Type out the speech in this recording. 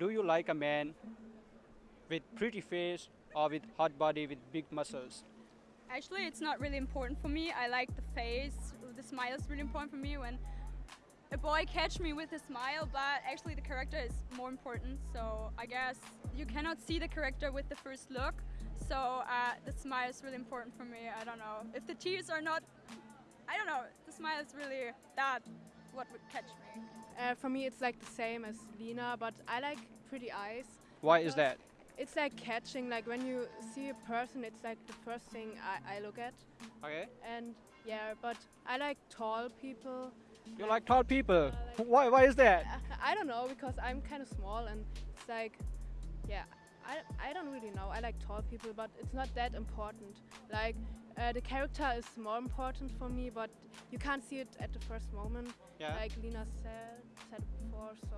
do you like a man with pretty face or with hot body with big muscles? Actually, it's not really important for me. I like the face. The smile is really important for me. When a boy catch me with a smile, but actually the character is more important. So I guess you cannot see the character with the first look. So uh, the smile is really important for me. I don't know if the tears are not. I don't know. The smile is really that what would catch me. Uh, for me, it's like the same as Lena, but I like pretty eyes. Why is that? It's like catching, like when you see a person, it's like the first thing I, I look at. Okay. And yeah, but I like tall people. You like tall people. like- Why? Why is that? I don't know because I'm kind of small and it's like, yeah, I, I don't really know. I like tall people, but it's not that important. Like uh, the character is more important for me, but you can't see it at the first moment, Yeah. like Lina said said before. So